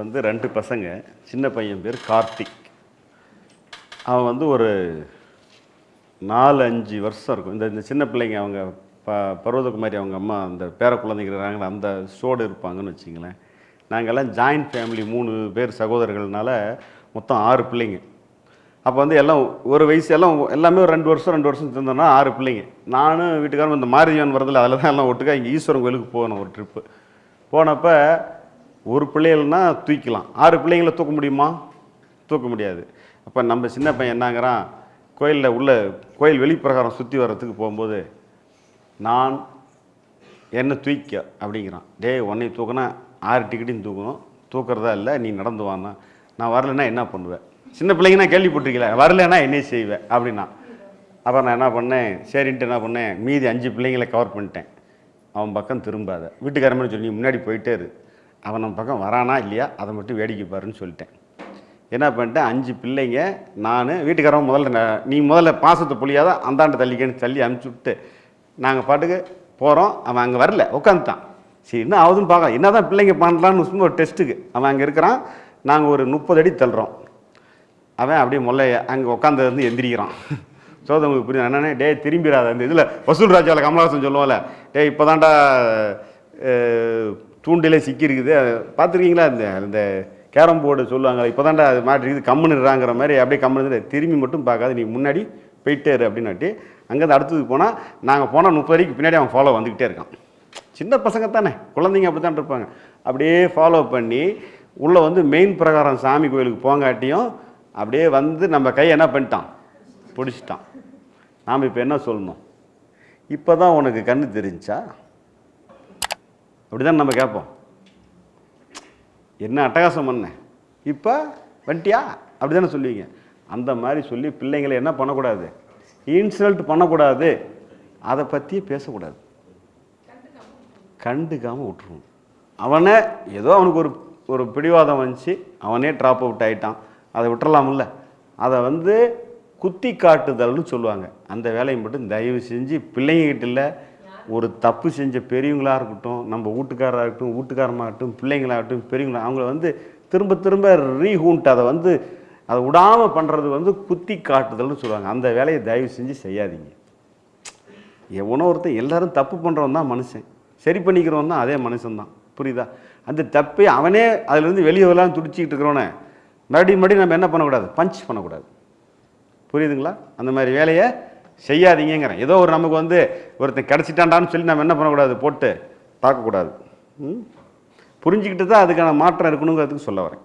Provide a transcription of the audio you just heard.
எனக்கு வந்து ரெண்டு பசங்க சின்ன பையன் பேர் கார்த்திக். அவன் வந்து ஒரு நாலு அஞ்சு வருஷம் இருக்கும். இந்த இந்த சின்ன பிள்ளைங்க அவங்க ப பருவதகுமாரி அவங்க அம்மா அந்த பேர குழந்தைங்க அந்த ஷோடு இருப்பாங்கன்னு வச்சிங்களேன். நாங்கள்லாம் ஜாயின்ட் ஃபேமிலி மூணு பேர் சகோதரர்கள்னால மொத்தம் ஆறு பிள்ளைங்க. அப்போ வந்து எல்லாம் ஒரு வயசு எல்லாம் எல்லாமே ஒரு ரெண்டு வருஷம் ரெண்டு வருஷம் இருந்தோம்னா ஆறு பிள்ளைங்க. நானும் வீட்டுக்காரரும் இந்த மாரியவன் வரதில்லை அதில் தான் எல்லாம் ஒட்டுக்கா இங்கே ஈஸ்வரன் கோயிலுக்கு போகணும் ஒரு ட்ரிப்பு போனப்போ ஒரு பிள்ளைகள்னா தூக்கிலாம் ஆறு பிள்ளைங்களை தூக்க முடியுமா? தூக்க முடியாது. அப்போ நம்ம சின்ன பையன் என்னங்கிறான் கோயிலில் உள்ள கோயில் வெளிப்பிரகாரம் சுற்றி வர்றதுக்கு போகும்போது நான் என்ன தூக்க அப்படிங்கிறான். டேய் உன்னை தூக்கினா ஆறு டிக்கெட்டையும் தூக்கணும். தூக்குறதா இல்லை நீ நடந்து வானா நான் வரலைன்னா என்ன பண்ணுவேன்? சின்ன பிள்ளைங்கன்னா கேள்விப்பட்டிருக்கல வரலைன்னா என்ன செய்வேன் அப்படின்னா. அப்புறம் நான் என்ன பண்ணேன் சரின்ட்டு என்ன பண்ணேன் மீதி அஞ்சு பிள்ளைங்களை கவர் பண்ணிட்டேன். அவன் பக்கம் திரும்பாத. வீட்டுக்காரமே சொல்லி முன்னாடி போயிட்டே இரு. அவன் நம்ம பக்கம் வரானா இல்லையா அதை மட்டும் வேடிக்கை பாருன்னு சொல்லிட்டேன். என்ன பண்ணிட்டேன் அஞ்சு பிள்ளைங்க நான் வீட்டுக்காரன் முதல்ல நீ முதல்ல பாசத்தை புளியாத அந்தாண்டு தள்ளிக்கன்னு தள்ளி அனுப்பிச்சி விட்டு நாங்கள் பாட்டுக்கு போகிறோம் அவன் அங்கே வரல உட்காந்துட்டான் சரி என்ன ஆகுதுன்னு பார்க்கலாம். என்ன தான் பிள்ளைங்க பண்ணலான்னு சும்மா ஒரு டெஸ்ட்டுக்கு. அவன் அங்கே இருக்கிறான் நாங்கள் ஒரு முப்பது அடி தள்ளுறோம். அவன் அப்படியே முல்லை அங்கே உட்காந்து வந்து எந்திரிக்கிறான். சோதவங்களுக்கு புரியும் என்னன்னே? டேய் திரும்பிடாத. அந்த இதில் வசூல் ராஜாவில் கமலஹாசன் சொல்லுவோம்ல டே இப்போ தான்டா தூண்டிலே சிக்கியிருக்குது. பார்த்துருக்கீங்களா? இந்த இந்த கேரம் போர்டு சொல்லுவாங்க இப்போ தான்டா அது மாட்டிருக்குது கம்முன்னுறாங்கிற மாதிரி அப்படியே கம்முன்னு திரும்பி மட்டும் பார்க்காது நீ முன்னாடி போயிட்டேரு அப்படின்னாட்டி அங்கேருந்து அடுத்தது போனால் நாங்கள் போனால் முப்பது வரைக்கும் பின்னாடி அவன் ஃபாலோ வந்துக்கிட்டே இருக்கான். சின்ன பசங்க தானே குழந்தைங்க அப்படி தான் இருப்பாங்க அப்படியே ஃபாலோ பண்ணி உள்ளே வந்து மெயின் பிரகாரம் சாமி கோயிலுக்கு போங்காட்டியும் அப்படியே வந்து நம்ம கை என்ன பண்ணிட்டான்? பிடிச்சிட்டான். நாம் இப்போ என்ன சொல்லணும்? இப்போ தான் உனக்கு கண்ணு தெரிஞ்சா அப்படி தான் நம்ம கேட்போம். என்ன அட்டகாசம் பண்ண? இப்போ வண்டியா? அப்படி தானே சொல்லுவீங்க. அந்த மாதிரி சொல்லி பிள்ளைங்களை என்ன பண்ணக்கூடாது? இன்சல்ட் பண்ணக்கூடாது. அதை பற்றியே பேசக்கூடாது. கண்டுக்காமல் விட்டுருவோம் அவனை ஏதோ அவனுக்கு ஒரு ஒரு பிடிவாதம் வந்துச்சு. அவனே ட்ராப் அவுட் ஆகிட்டான் அதை விட்டுறலாம்ல. அதை வந்து குத்தி காட்டுதல்னு சொல்லுவாங்க. அந்த வேலையை மட்டும் தயவு செஞ்சு பிள்ளைங்ககிட்ட இல்லை ஒரு தப்பு செஞ்ச பெரியவங்களா இருக்கட்டும் நம்ம வீட்டுக்காராக இருக்கட்டும் வீட்டுக்காரமாகட்டும் பிள்ளைங்களாகட்டும் பெரியவங்களா அவங்கள வந்து திரும்ப திரும்ப ரீஹூண்ட் அதை வந்து அதை விடாமல் பண்ணுறது வந்து குத்தி காட்டுதல்னு சொல்லுவாங்க. அந்த வேலையை தயவு செஞ்சு செய்யாதீங்க. எவனோ ஒருத்தன் எல்லாரும் தப்பு பண்ணுறவன் தான் மனுஷன். சரி பண்ணிக்கிறவன் தான் அதே மனுஷன் தான். புரியுதா? அந்த தப்பை அவனே அதுலேருந்து வெளியே வரலாம் துடிச்சிக்கிட்டு இருக்கிறவனே மறுபடியும் மறுபடியும் நம்ம என்ன பண்ணக்கூடாது? பஞ்ச் பண்ணக்கூடாது. புரியுதுங்களா? அந்த மாதிரி வேலையை செய்யாதீங்கிறேன் ஏதோ ஒரு நமக்கு வந்து ஒருத்தன் கிடச்சிட்டான்டான்னு சொல்லி நம்ம என்ன பண்ணக்கூடாது? போட்டு தாக்கக்கூடாது. ம்? புரிஞ்சுக்கிட்டு தான் அதுக்கான மாற்றம் இருக்கணுங்கிறதுக்கு சொல்ல வரேன்.